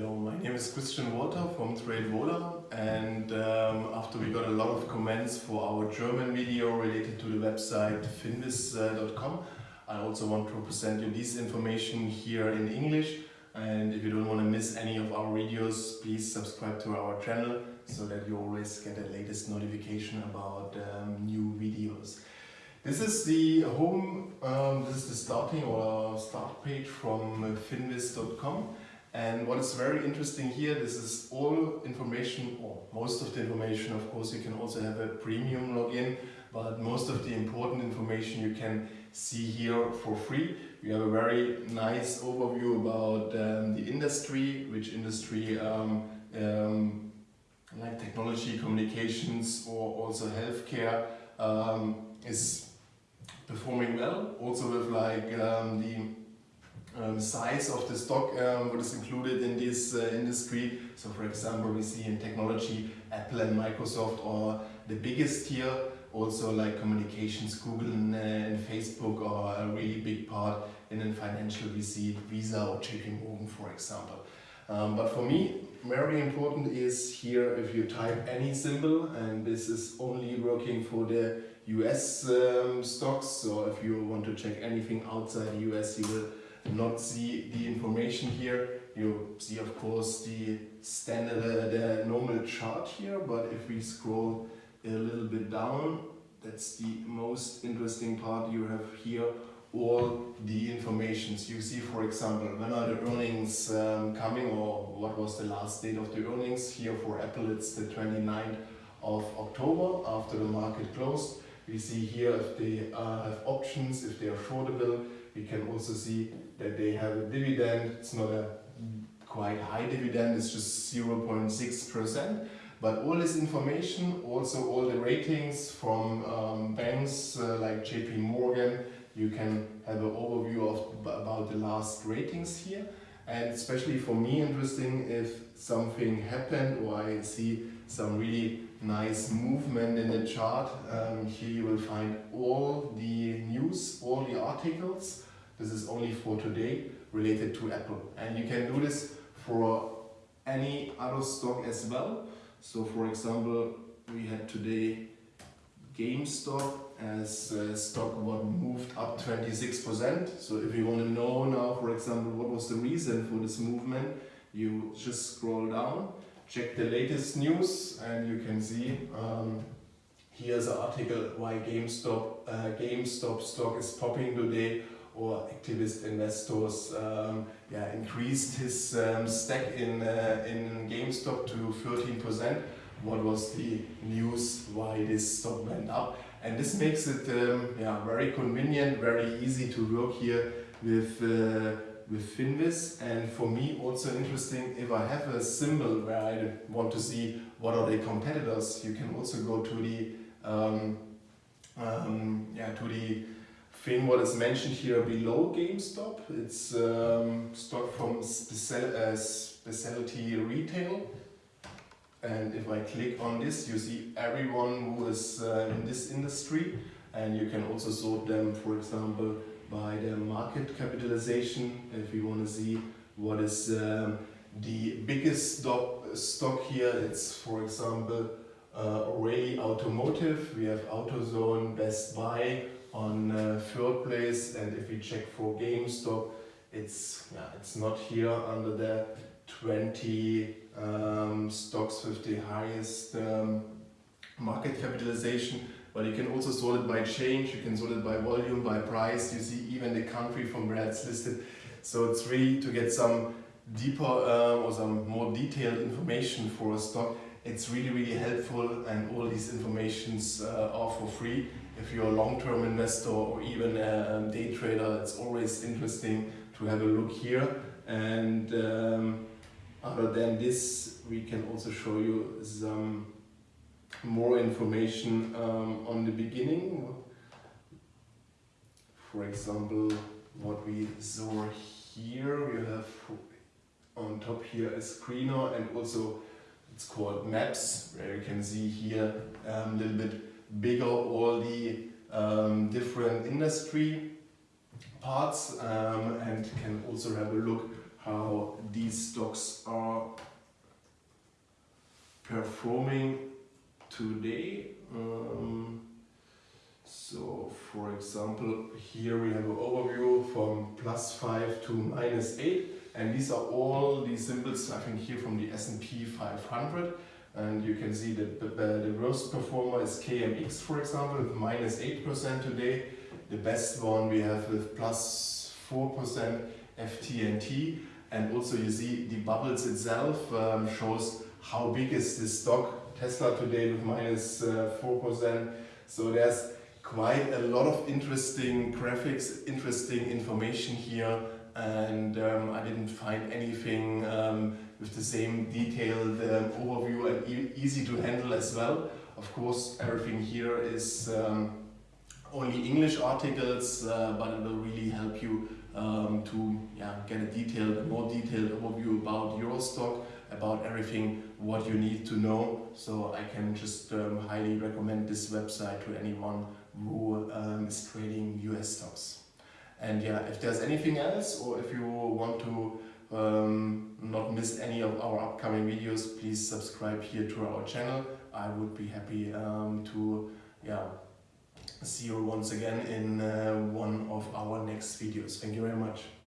Hello, my name is Christian Walter from TradeVola and um, after we got a lot of comments for our German video related to the website finviz.com I also want to present you this information here in English and if you don't want to miss any of our videos please subscribe to our channel so that you always get the latest notification about um, new videos. This is the home, um, this is the starting or start page from finviz.com and what is very interesting here, this is all information, or most of the information, of course you can also have a premium login, but most of the important information you can see here for free. We have a very nice overview about um, the industry, which industry um, um, like technology, communications or also healthcare um, is performing well. Also with like um, the um, size of the stock um, what is included in this uh, industry. So for example, we see in technology Apple and Microsoft are the biggest here. Also like communications, Google and, uh, and Facebook are a really big part. And in financial, we see Visa or JP Morgan, for example. Um, but for me, very important is here if you type any symbol and this is only working for the US um, stocks. So if you want to check anything outside the US, you will not see the information here. You see of course the standard, uh, the normal chart here, but if we scroll a little bit down, that's the most interesting part you have here all the informations. You see for example when are the earnings um, coming or what was the last date of the earnings? Here for Apple it's the 29th of October after the market closed. We see here if they uh, have options if they are shortable we can also see that they have a dividend. It's not a quite high dividend, it's just 0.6%. But all this information, also all the ratings from um, banks uh, like JP Morgan, you can have an overview of about the last ratings here. And especially for me interesting if something happened or I see some really nice movement in the chart. Um, here you will find all the news, all the articles this is only for today related to Apple. And you can do this for any other stock as well. So for example, we had today GameStop as a stock what moved up 26%. So if you want to know now, for example, what was the reason for this movement, you just scroll down, check the latest news and you can see um, here's an article why GameStop, uh, GameStop stock is popping today or activist investors um, yeah, increased his um, stack in, uh, in GameStop to 13%. What was the news why this stock went up? And this makes it um, yeah, very convenient, very easy to work here with, uh, with Finviz. And for me also interesting, if I have a symbol where I want to see what are the competitors, you can also go to the um, um, yeah, to the thing what is mentioned here below GameStop. It's um, stock from special, uh, specialty retail. And if I click on this, you see everyone who is uh, in this industry. And you can also sort them, for example, by their market capitalization. If you want to see what is um, the biggest stock, here, it's for example, uh, Automotive. We have AutoZone, Best Buy, on uh, third place and if we check for GameStop it's yeah, it's not here under the 20 um, stocks with the highest um, market capitalization. But you can also sort it by change, you can sort it by volume, by price, you see even the country from where it's listed. So it's really to get some deeper uh, or some more detailed information for a stock it's really really helpful and all these informations uh, are for free if you're a long-term investor or even a day trader, it's always interesting to have a look here. And um, other than this, we can also show you some more information um, on the beginning. For example, what we saw here, we have on top here a screener and also it's called maps where you can see here um, a little bit bigger all the um, different industry parts um, and can also have a look how these stocks are performing today. Um, so for example, here we have an overview from plus 5 to minus 8 and these are all the symbols I think here from the S&P 500 and you can see that the, the worst performer is KMX for example with minus 8% today. The best one we have with plus 4% FTNT and also you see the bubbles itself um, shows how big is this stock. Tesla today with minus, uh, 4%. So there's quite a lot of interesting graphics, interesting information here and um, I didn't find anything um, with the same detailed um, overview and e easy to handle as well. Of course, everything here is um, only English articles, uh, but it will really help you um, to yeah, get a detailed, more detailed overview about Eurostock, about everything what you need to know. So I can just um, highly recommend this website to anyone who is trading US stocks. And yeah, if there's anything else or if you want to um, not any of our upcoming videos, please subscribe here to our channel. I would be happy um, to yeah, see you once again in uh, one of our next videos. Thank you very much.